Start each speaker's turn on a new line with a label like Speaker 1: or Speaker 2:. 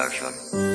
Speaker 1: production.